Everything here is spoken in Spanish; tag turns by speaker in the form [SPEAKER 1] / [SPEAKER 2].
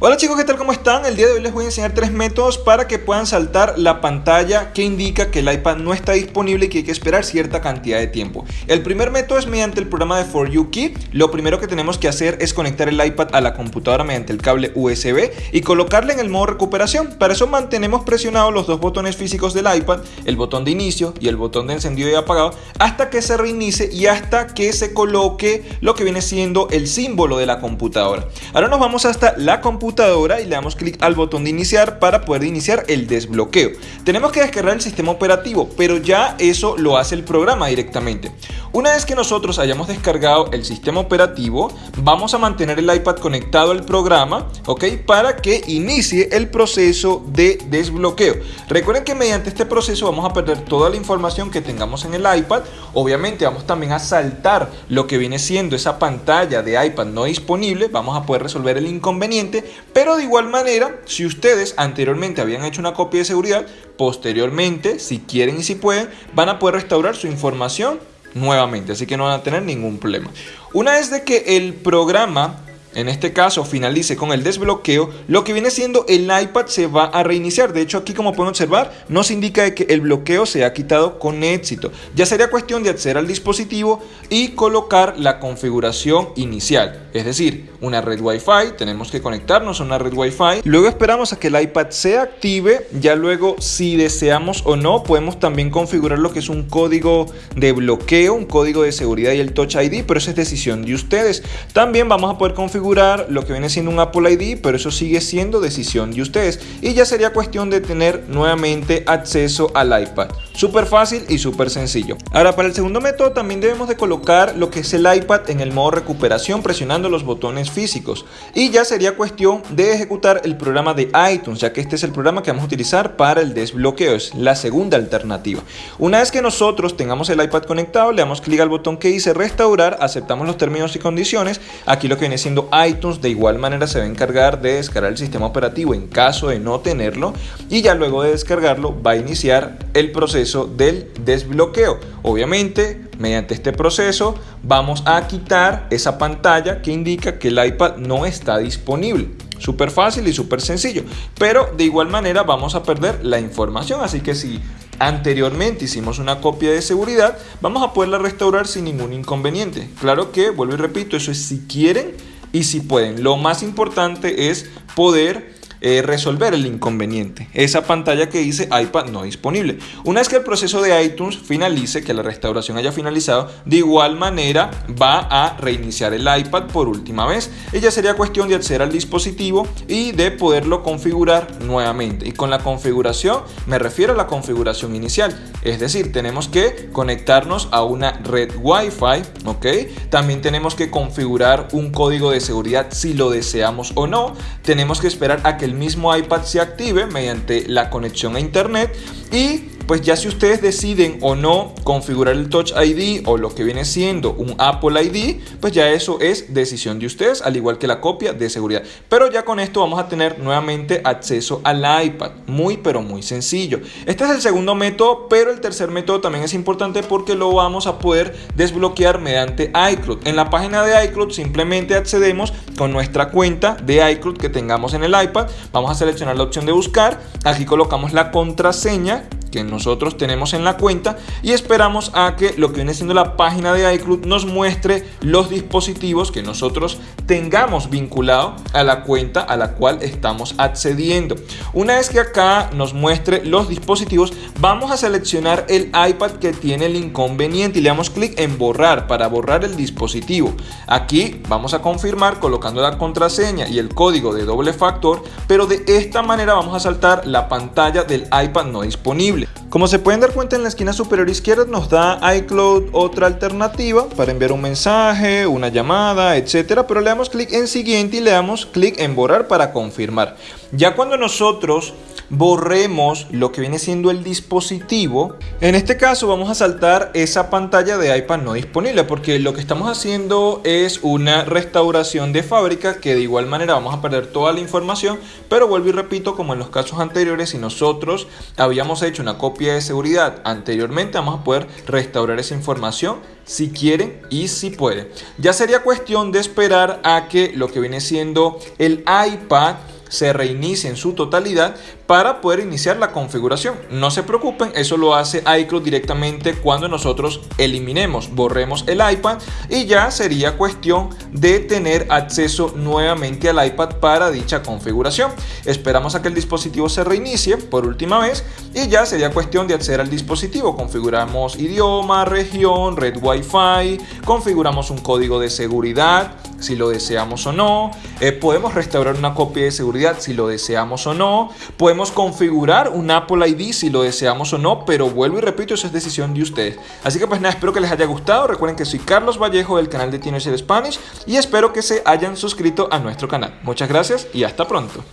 [SPEAKER 1] Hola chicos, ¿qué tal? ¿Cómo están? El día de hoy les voy a enseñar tres métodos para que puedan saltar la pantalla que indica que el iPad no está disponible y que hay que esperar cierta cantidad de tiempo. El primer método es mediante el programa de For You Key. Lo primero que tenemos que hacer es conectar el iPad a la computadora mediante el cable USB y colocarle en el modo recuperación. Para eso mantenemos presionados los dos botones físicos del iPad, el botón de inicio y el botón de encendido y apagado, hasta que se reinicie y hasta que se coloque lo que viene siendo el símbolo de la computadora. Ahora nos vamos hasta la computadora y le damos clic al botón de iniciar para poder iniciar el desbloqueo. Tenemos que descargar el sistema operativo, pero ya eso lo hace el programa directamente. Una vez que nosotros hayamos descargado el sistema operativo, vamos a mantener el iPad conectado al programa, ¿ok? Para que inicie el proceso de desbloqueo. Recuerden que mediante este proceso vamos a perder toda la información que tengamos en el iPad. Obviamente vamos también a saltar lo que viene siendo esa pantalla de iPad no disponible. Vamos a poder resolver el inconveniente pero de igual manera, si ustedes anteriormente habían hecho una copia de seguridad, posteriormente, si quieren y si pueden, van a poder restaurar su información nuevamente, así que no van a tener ningún problema. Una vez de que el programa en este caso finalice con el desbloqueo, lo que viene siendo el iPad se va a reiniciar. De hecho aquí como pueden observar nos indica que el bloqueo se ha quitado con éxito. Ya sería cuestión de acceder al dispositivo y colocar la configuración inicial. Es decir, una red Wi-Fi, tenemos que conectarnos a una red Wi-Fi. Luego esperamos a que el iPad se active. Ya luego si deseamos o no podemos también configurar lo que es un código de bloqueo, un código de seguridad y el Touch ID, pero eso es decisión de ustedes. También vamos a poder configurar lo que viene siendo un Apple ID, pero eso sigue siendo decisión de ustedes. Y ya sería cuestión de tener nuevamente acceso al iPad. Súper fácil y súper sencillo. Ahora para el segundo método también debemos de colocar lo que es el iPad en el modo recuperación presionando los botones físicos. Y ya sería cuestión de ejecutar el programa de iTunes, ya que este es el programa que vamos a utilizar para el desbloqueo. Es la segunda alternativa. Una vez que nosotros tengamos el iPad conectado, le damos clic al botón que dice restaurar, aceptamos los términos y condiciones. Aquí lo que viene siendo iTunes de igual manera se va a encargar de descargar el sistema operativo en caso de no tenerlo y ya luego de descargarlo va a iniciar el proceso del desbloqueo. Obviamente mediante este proceso vamos a quitar esa pantalla que indica que el iPad no está disponible. Súper fácil y súper sencillo. Pero de igual manera vamos a perder la información. Así que si anteriormente hicimos una copia de seguridad, vamos a poderla restaurar sin ningún inconveniente. Claro que, vuelvo y repito, eso es si quieren y si pueden. Lo más importante es poder eh, resolver el inconveniente. Esa pantalla que dice iPad no disponible. Una vez que el proceso de iTunes finalice, que la restauración haya finalizado, de igual manera va a reiniciar el iPad por última vez. Ella sería cuestión de acceder al dispositivo y de poderlo configurar nuevamente. Y con la configuración me refiero a la configuración inicial. Es decir, tenemos que conectarnos a una red Wi-Fi, ¿ok? También tenemos que configurar un código de seguridad si lo deseamos o no. Tenemos que esperar a que el mismo iPad se active mediante la conexión a internet y pues ya si ustedes deciden o no configurar el Touch ID o lo que viene siendo un Apple ID, pues ya eso es decisión de ustedes, al igual que la copia de seguridad. Pero ya con esto vamos a tener nuevamente acceso al iPad, muy pero muy sencillo. Este es el segundo método, pero el tercer método también es importante porque lo vamos a poder desbloquear mediante iCloud. En la página de iCloud simplemente accedemos con nuestra cuenta de iCloud que tengamos en el iPad. Vamos a seleccionar la opción de buscar, aquí colocamos la contraseña que nosotros tenemos en la cuenta y esperamos a que lo que viene siendo la página de iCloud nos muestre los dispositivos que nosotros tengamos vinculado a la cuenta a la cual estamos accediendo. Una vez que acá nos muestre los dispositivos, vamos a seleccionar el iPad que tiene el inconveniente y le damos clic en borrar para borrar el dispositivo. Aquí vamos a confirmar colocando la contraseña y el código de doble factor, pero de esta manera vamos a saltar la pantalla del iPad no disponible. Como se pueden dar cuenta en la esquina superior izquierda nos da iCloud otra alternativa para enviar un mensaje, una llamada, etcétera, pero le damos clic en siguiente y le damos clic en borrar para confirmar. Ya cuando nosotros borremos lo que viene siendo el dispositivo. En este caso vamos a saltar esa pantalla de iPad no disponible porque lo que estamos haciendo es una restauración de fábrica que de igual manera vamos a perder toda la información, pero vuelvo y repito como en los casos anteriores, si nosotros habíamos hecho una copia de seguridad anteriormente, vamos a poder restaurar esa información si quieren y si pueden. Ya sería cuestión de esperar a que lo que viene siendo el iPad se reinicie en su totalidad para poder iniciar la configuración. No se preocupen, eso lo hace iCloud directamente cuando nosotros eliminemos, borremos el iPad y ya sería cuestión de tener acceso nuevamente al iPad para dicha configuración. Esperamos a que el dispositivo se reinicie por última vez y ya sería cuestión de acceder al dispositivo. Configuramos idioma, región, red Wi-Fi, configuramos un código de seguridad si lo deseamos o no. Eh, podemos restaurar una copia de seguridad si lo deseamos o no. Podemos configurar un Apple ID si lo deseamos o no, pero vuelvo y repito, eso es decisión de ustedes. Así que pues nada, espero que les haya gustado. Recuerden que soy Carlos Vallejo del canal de Teenager Spanish y espero que se hayan suscrito a nuestro canal. Muchas gracias y hasta pronto.